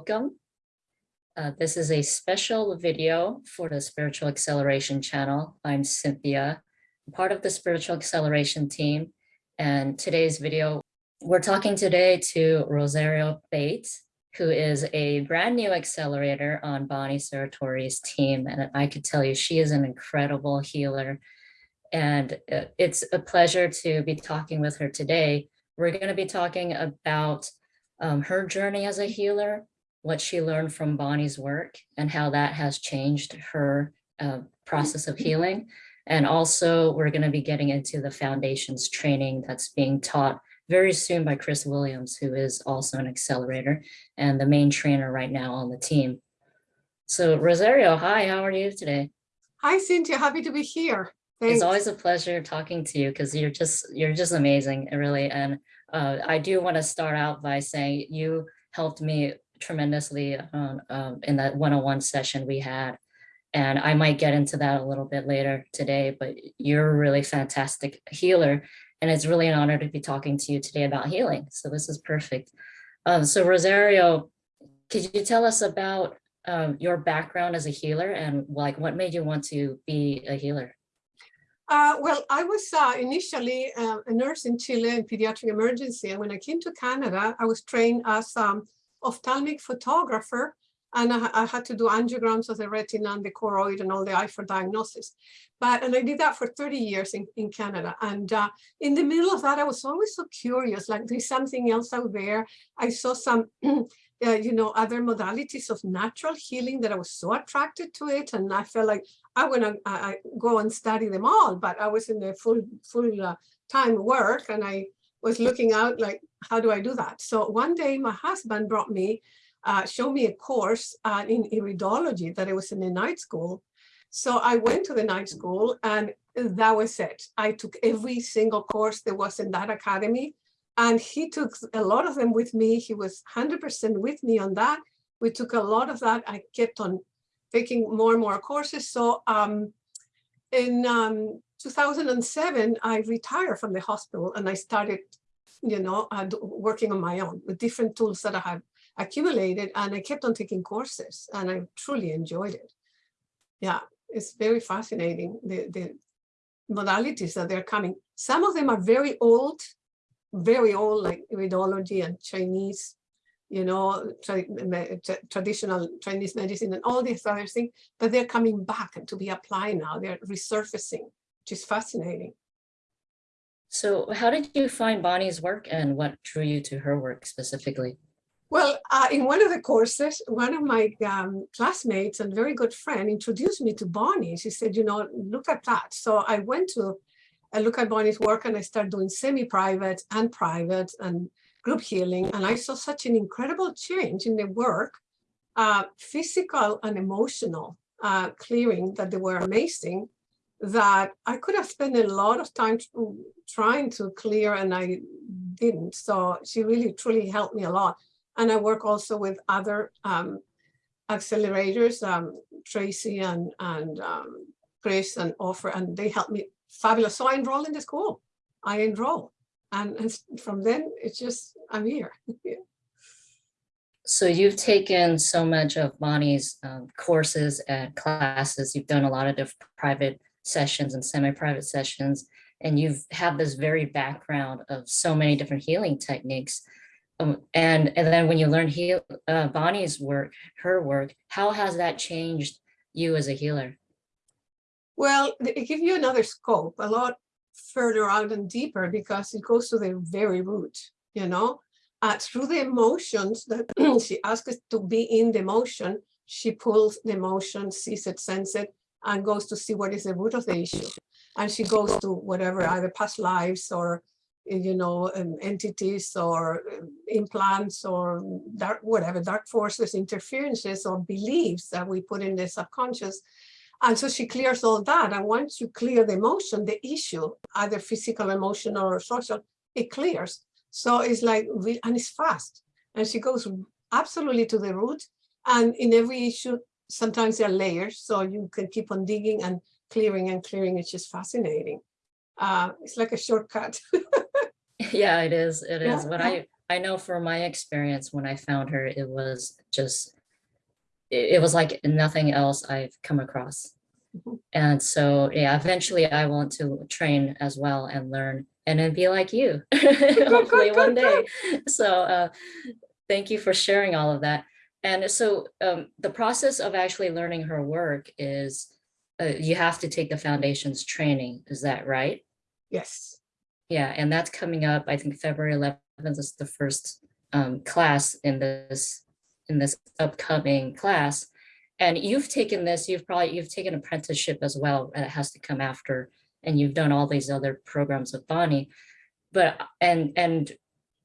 welcome. Uh, this is a special video for the Spiritual Acceleration channel. I'm Cynthia, part of the Spiritual Acceleration team. And today's video, we're talking today to Rosario Bates, who is a brand new accelerator on Bonnie Serratore's team. And I could tell you, she is an incredible healer. And uh, it's a pleasure to be talking with her today. We're going to be talking about um, her journey as a healer, what she learned from Bonnie's work and how that has changed her uh, process of healing. And also we're going to be getting into the foundations training that's being taught very soon by Chris Williams, who is also an accelerator and the main trainer right now on the team. So Rosario, hi, how are you today? Hi, Cynthia, happy to be here. Thanks. It's always a pleasure talking to you because you're just you're just amazing, really. And uh, I do want to start out by saying you helped me tremendously um, um, in that one-on-one session we had. And I might get into that a little bit later today, but you're a really fantastic healer. And it's really an honor to be talking to you today about healing. So this is perfect. Um, so Rosario, could you tell us about um, your background as a healer and like what made you want to be a healer? Uh, well, I was uh, initially uh, a nurse in Chile in pediatric emergency. And when I came to Canada, I was trained as um, ophthalmic photographer and I, I, had to do angiograms of the retina and the choroid and all the eye for diagnosis. But, and I did that for 30 years in, in Canada. And uh, in the middle of that, I was always so curious, like there's something else out there. I saw some, uh, you know, other modalities of natural healing that I was so attracted to it. And I felt like I want to I, go and study them all, but I was in the full, full uh, time work and I was looking out like, how do I do that? So one day my husband brought me, uh, showed me a course uh, in iridology that it was in the night school. So I went to the night school and that was it. I took every single course there was in that academy and he took a lot of them with me. He was 100% with me on that. We took a lot of that. I kept on taking more and more courses. So um, in um, 2007, I retired from the hospital and I started, you know, working on my own with different tools that I have accumulated and I kept on taking courses and I truly enjoyed it. Yeah, it's very fascinating, the, the modalities that they're coming. Some of them are very old, very old, like iridology and Chinese, you know, tra traditional Chinese medicine and all these other things, but they're coming back and to be applied now. They're resurfacing is fascinating. So how did you find Bonnie's work and what drew you to her work specifically? Well, uh, in one of the courses, one of my um, classmates and very good friend introduced me to Bonnie. She said, you know, look at that. So I went to uh, look at Bonnie's work and I started doing semi-private and private and group healing. And I saw such an incredible change in the work, uh, physical and emotional uh, clearing that they were amazing that I could have spent a lot of time trying to clear and I didn't. So she really truly helped me a lot. And I work also with other um, accelerators, um, Tracy and, and um, Chris and Offer, and they helped me fabulous. So I enrolled in the school. I enroll. And, and from then it's just, I'm here. So you've taken so much of Bonnie's um, courses and classes. You've done a lot of different private sessions and semi-private sessions, and you've had this very background of so many different healing techniques. Um, and, and then when you learn heal, uh, Bonnie's work, her work, how has that changed you as a healer? Well, it gives you another scope, a lot further out and deeper because it goes to the very root, you know, uh, through the emotions that she asks to be in the emotion, she pulls the emotion, sees it, senses it, and goes to see what is the root of the issue. And she goes to whatever, either past lives or, you know, um, entities or um, implants or dark, whatever, dark forces, interferences or beliefs that we put in the subconscious. And so she clears all that. And once you clear the emotion, the issue, either physical, emotional, or social, it clears. So it's like, and it's fast. And she goes absolutely to the root. And in every issue, sometimes there are layers, so you can keep on digging and clearing and clearing. It's just fascinating. Uh, it's like a shortcut. yeah, it is. It is. Yeah. I I know from my experience, when I found her, it was just, it, it was like nothing else I've come across. Mhm. And so, yeah, eventually I want to train as well and learn and then be like you, hopefully one day. So, uh, thank you for sharing all of that. And so, um, the process of actually learning her work is, uh, you have to take the foundations training, is that right? Yes. Yeah, and that's coming up, I think February eleventh is the first um class in this, in this upcoming class. And you've taken this, you've probably, you've taken apprenticeship as well, and it has to come after, and you've done all these other programs with Bonnie. But, and, and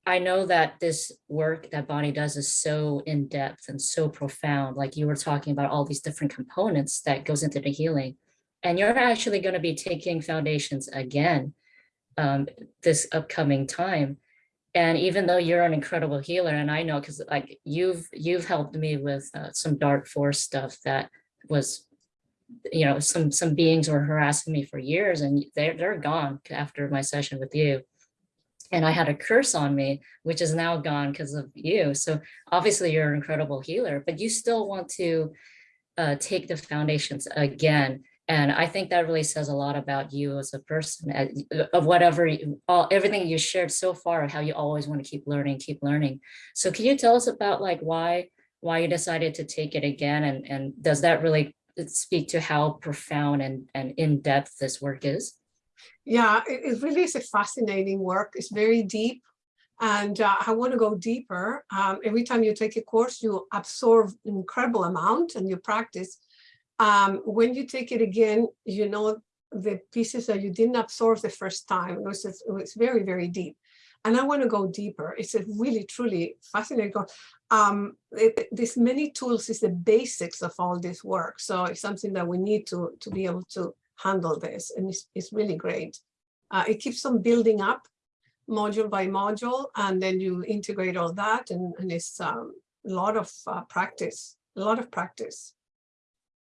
I know that this work that Bonnie does is so in-depth and so profound, like you were talking about all these different components that goes into the healing. And you're actually gonna be taking foundations again um, this upcoming time. And even though you're an incredible healer, and I know because like you've you've helped me with uh, some dark force stuff that was, you know, some some beings were harassing me for years, and they're they're gone after my session with you. And I had a curse on me, which is now gone because of you. So obviously you're an incredible healer, but you still want to uh, take the foundations again and I think that really says a lot about you as a person of whatever, you- all, everything you shared so far, how you always want to keep learning, keep learning. So can you tell us about like why, why you decided to take it again? And, and does that really speak to how profound and, and in-depth this work is? Yeah, it, it really is a fascinating work. It's very deep. And uh, I want to go deeper. Um, every time you take a course, you absorb an incredible amount and you practice. Um, when you take it again, you know the pieces that you didn't absorb the first time. It was, it was very, very deep. And I want to go deeper. It's a really, truly fascinating. course. Um, this many tools is the basics of all this work. So it's something that we need to, to be able to handle this. And it's, it's really great. Uh, it keeps on building up module by module, and then you integrate all that. And, and it's um, a lot of uh, practice, a lot of practice.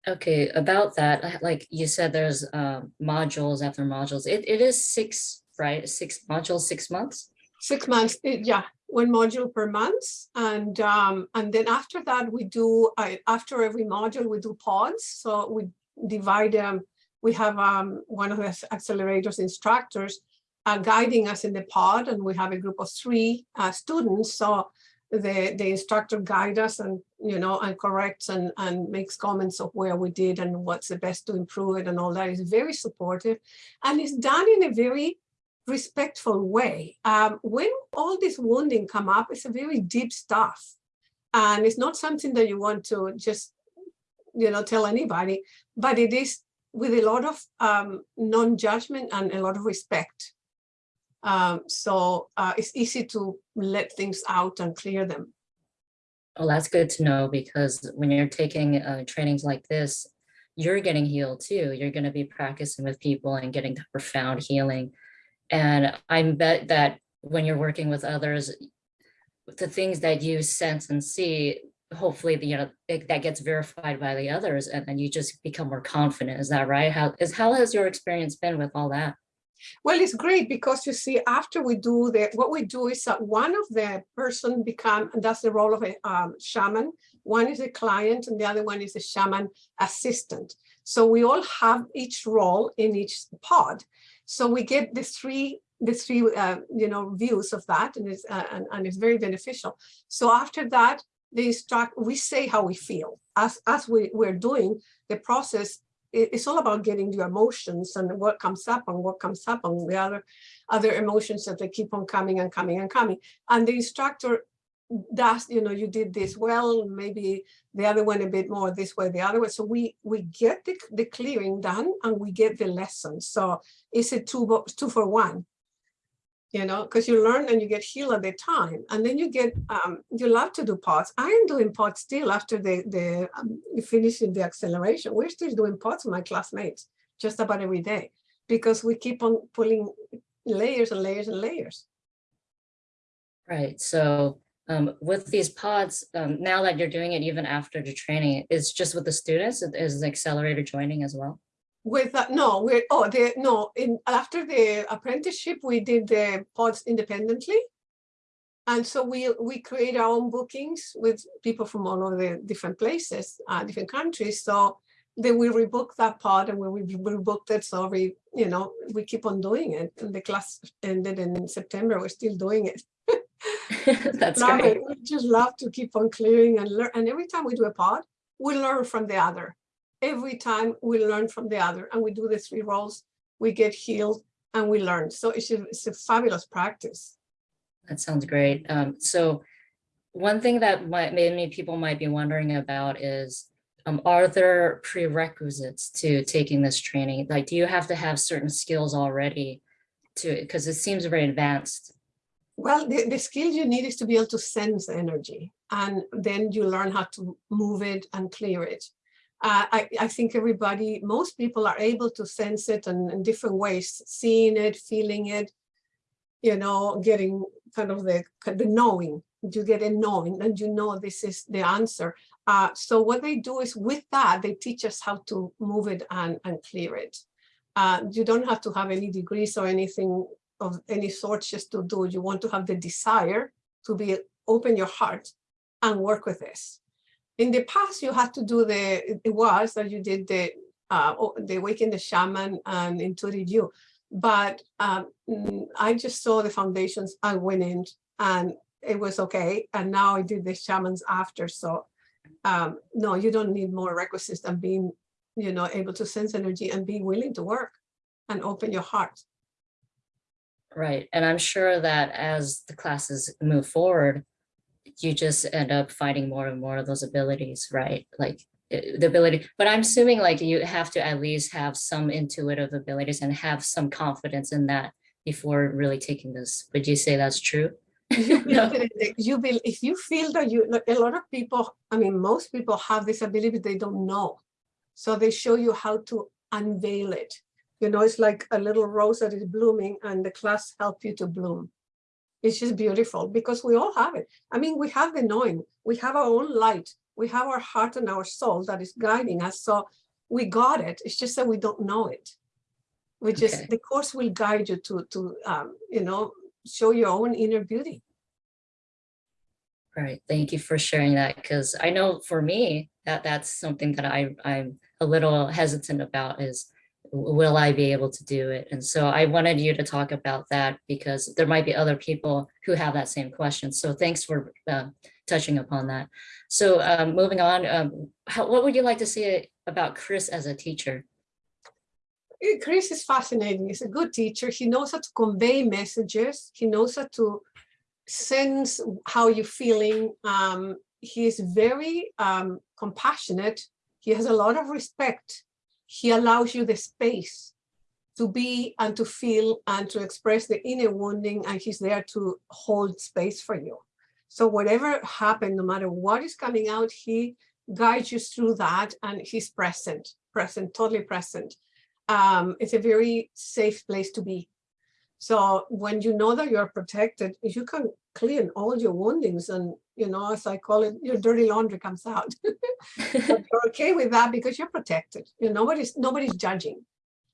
Okay, about that, like you said, there's um, modules after modules. It, it is six, right? Six modules, six months? Six months, yeah, one module per month. And um, and then after that, we do, uh, after every module, we do pods. So we divide them. We have um, one of the accelerators instructors uh, guiding us in the pod, and we have a group of three uh, students. So the, the instructor guide us and, you know, and corrects and, and makes comments of where we did and what's the best to improve it and all that is very supportive. And it's done in a very respectful way. Um, when all this wounding come up, it's a very deep stuff. And it's not something that you want to just, you know, tell anybody, but it is with a lot of um, non-judgment and a lot of respect. Um, so uh, it's easy to let things out and clear them. Well, that's good to know because when you're taking uh, trainings like this, you're getting healed too. You're going to be practicing with people and getting the profound healing. And I bet that when you're working with others, the things that you sense and see, hopefully, you know, it, that gets verified by the others and then you just become more confident. Is that right? How is how has your experience been with all that? Well, it's great because you see, after we do that what we do is that one of the person become, and that's the role of a um, shaman. One is a client and the other one is a shaman assistant. So we all have each role in each pod. So we get the three, the three, uh, you know, views of that, and it's uh, and, and it's very beneficial. So after that, the instruct, we say how we feel as as we we're doing the process it- it's all about getting your emotions and what comes up and what comes up and the other other emotions that they keep on coming and coming and coming. And the instructor does, you know, you did this well, maybe the other one a bit more this way, the other way. So we we get the, the clearing done and we get the lesson. So it's a two, two for one. You know, because you learn and you get healed at the time, and then you get um, you love to do pods. I am doing pods still after the the um, finishing the acceleration. We're still doing pods with my classmates just about every day because we keep on pulling layers and layers and layers. Right. So um, with these pods, um, now that you're doing it even after the training, it's just with the students, is the accelerator joining as well? With that, no, we're oh the no in after the apprenticeship we did the pods independently, And so we, we create our own bookings with people from all over the different places, uh, different countries. So then we rebook that pod and we rebooked it, so we, you know, we keep on doing it. And the class ended in September, we're still doing it. That's Love great. it. We just love to keep on clearing and learn. And every time we do a pod, we learn from the other. Every time we learn from the other and we do the three roles, we get healed and we learn. So it's a, it's a fabulous practice. That sounds great. Um, so one thing that might, many people might be wondering about is, um, are there prerequisites to taking this training? Like, do you have to have certain skills already to, because it seems very advanced. Well, the, the skill you need is to be able to sense energy and then you learn how to move it and clear it. Uh, I, I think everybody, most people are able to sense it in, in different ways, seeing it, feeling it, you know, getting kind of the, the knowing, you get a knowing and you know this is the answer. Uh, so what they do is with that, they teach us how to move it and, and clear it. Uh, you don't have to have any degrees or anything of any sort just to do. You want to have the desire to be open your heart and work with this. In the past, you had to do the, it was that you did the, uh, the Waking the Shaman and Intuitive You. But um, mm, I just saw the foundations, I went in and it was okay. And now I did the shamans after. So um, no, you don't need more requisites than being, you know, able to sense energy and be willing to work and open your heart. Right, and I'm sure that as the classes move forward, you just end up finding more and more of those abilities, right? Like eh, the ability, but I'm assuming like you have to at least have some intuitive abilities and have some confidence in that before really taking this. Would you say that's true? you No. you build, if you feel that you, like, a lot of people, I mean, most people have this ability, they don't know. So they show you how to unveil it. You know, it's like a little rose that is blooming and the class help you to bloom. It's just beautiful because we all have it. I mean, we have the knowing, we have our own light, we have our heart and our soul that is guiding us. So we got it. It's just that we don't know it. We just, Okay. the course will guide you to, to, um, you know, show your own inner beauty. Right, thank you for sharing that, because I know for me, that that's something that I, I'm a little hesitant about is, will I be able to do it? And so I wanted you to talk about that because there might be other people who have that same question. So thanks for uh, touching upon that. So um, moving on, um, how, what would you like to say about Chris as a teacher? Eh, Chris is fascinating. He's a good teacher. He knows how to convey messages. He knows how to sense how you're feeling. Um, he is very um, compassionate. He has a lot of respect. He allows you the space to be and to feel and to express the inner wounding and he's there to hold space for you. So whatever happened, no matter what is coming out, he guides you through that and he's present, present, totally present um, it's a very safe place to be. So when you know that you're protected, you can clean all your woundings and, you know, as I call it, your dirty laundry comes out. But you're okay with that because you're protected. You know, nobody's, nobody's judging.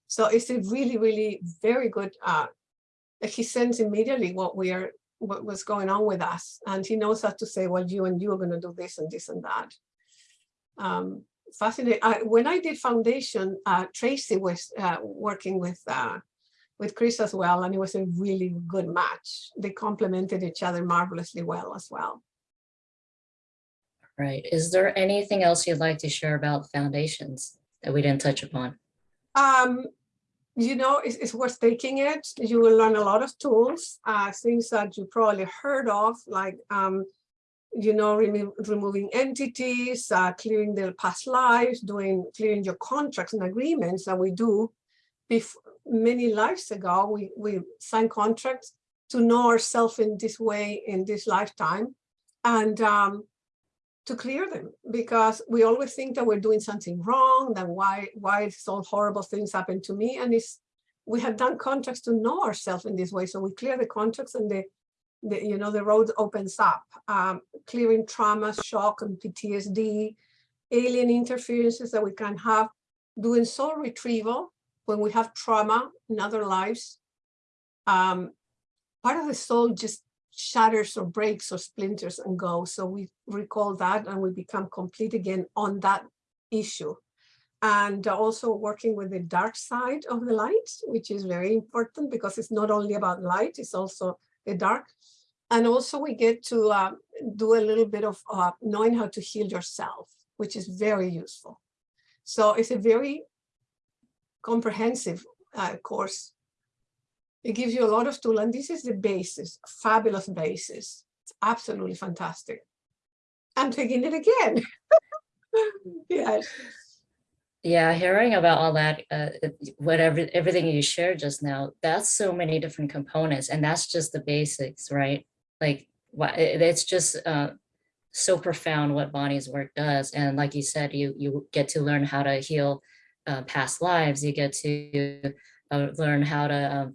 So it's a really, really very good, uh, he sends immediately what we are, what was going on with us. And he knows how to say, well, you and you are going to do this and this and that. Um, fascinating. I, when I did foundation, uh, Tracy was uh, working with uh, with Chris as well, and it was a really good match. They complemented each other marvelously well as well. Right, is there anything else you'd like to share about foundations that we didn't touch upon? Um, you know, it's, it's worth taking it. You will learn a lot of tools, uh, things that you probably heard of, like um, you know, remo removing entities, uh, clearing their past lives, doing clearing your contracts and agreements that we do. Before many lives ago, we we sign contracts to know ourselves in this way in this lifetime, and um, to clear them because we always think that we're doing something wrong. Then why why all horrible things happen to me? And it's we have done contracts to know ourselves in this way, so we clear the contracts and the the, you know, the road opens up, um, clearing trauma, shock, and PTSD, alien interferences that we can have, doing soul retrieval when we have trauma in other lives. Um, part of the soul just shatters or breaks or splinters and go. So we recall that and we become complete again on that issue. And also working with the dark side of the light, which is very important because it's not only about light, it's also the dark. And also we get to uh, do a little bit of uh, knowing how to heal yourself, which is very useful. So it's a very comprehensive uh, course. It gives you a lot of tool, and this is the basis, fabulous basis. It's absolutely fantastic. I'm taking it again. yes. Yeah, hearing about all that, uh, whatever, everything you shared just now, that's so many different components and that's just the basics, right? Like, it's just uh, so profound what Bonnie's work does. And like you said, you, you get to learn how to heal uh, past lives. You get to uh, learn how to um,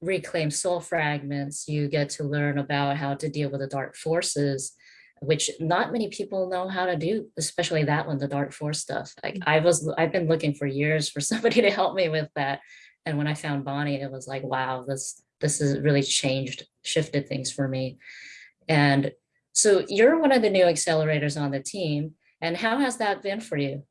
reclaim soul fragments. You get to learn about how to deal with the dark forces which not many people know how to do, especially that one, the dark force stuff. Like mm-hmm. I was, I've been looking for years for somebody to help me with that. And when I found Bonnie, it was like, wow, this, this has really changed, shifted things for me. And so you're one of the new accelerators on the team. And how has that been for you?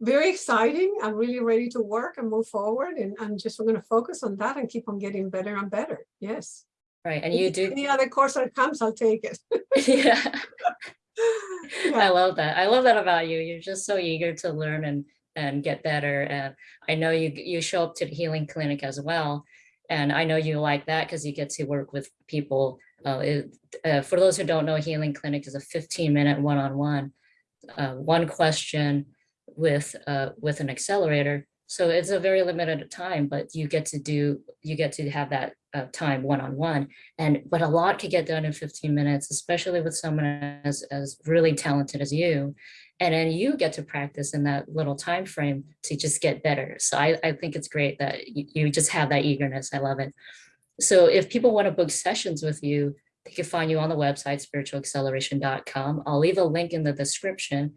Very exciting. I'm really ready to work and move forward. And I'm just going to focus on that and keep on getting better and better. Yes. Right, and you do, Any other course that comes, I'll take it. yeah. I love that. I love that about you. You're just so eager to learn and and get better. And I know you you show up to the healing clinic as well. And I know you like that because you get to work with people. Uh, it, uh, for those who don't know, healing clinic is a 15 minute one-on-one, uh, one question with uh, with an accelerator. So it's a very limited time, but you get to do you get to have that uh, time one-on-one. And but a lot can get done in 15 minutes, especially with someone as, as really talented as you. And then you get to practice in that little time frame to just get better. So I, I think it's great that you, you just have that eagerness. I love it. So if people want to book sessions with you, they can find you on the website, spiritualacceleration.com. I'll leave a link in the description.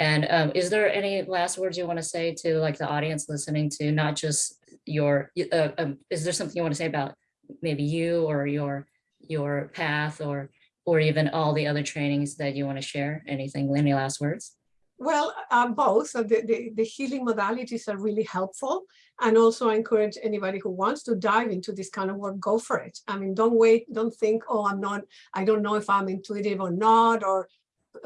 And um, is there any last words you want to say to like the audience listening to not just your, uh, um, is there something you want to say about maybe you or your your path or or even all the other trainings that you want to share anything any last words Well, uh, both. Uh, The, the, the healing modalities are really helpful. And also I encourage anybody who wants to dive into this kind of work, go for it. I mean, don't wait, don't think, oh, I'm not, I don't know if I'm intuitive or not, or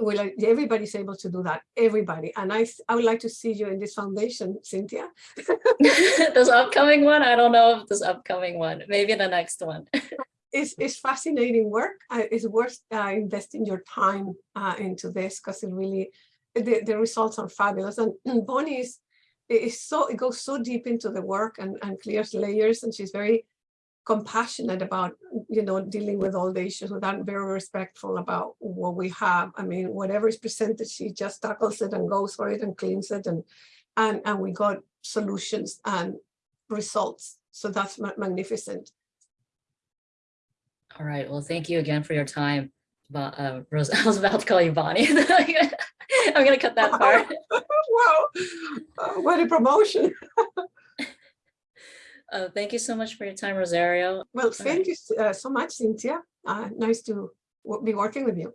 well, I- everybody's able to do that, everybody. And i i would like to see you in this foundation, Cynthia. this upcoming one i don't know if this upcoming one maybe the next one It's, it's fascinating work. It's worth uh, investing your time uh, into this because it really, the, the results are fabulous. And Bonnie is, is so, it goes so deep into the work and, and clears layers and she's very compassionate about, you know, dealing with all the issues without very respectful about what we have. I mean, whatever is presented, she just tackles it and goes for it and cleans it and, and, and we got solutions and results. So that's ma- magnificent. all right well thank you again for your time but uh rose i was about to call you bonnie i'm gonna cut that part wow, uh, what a promotion. Uh, thank you so much for your time rosario Well, thank you uh, so much, Cynthia. Uh, nice to be working with you.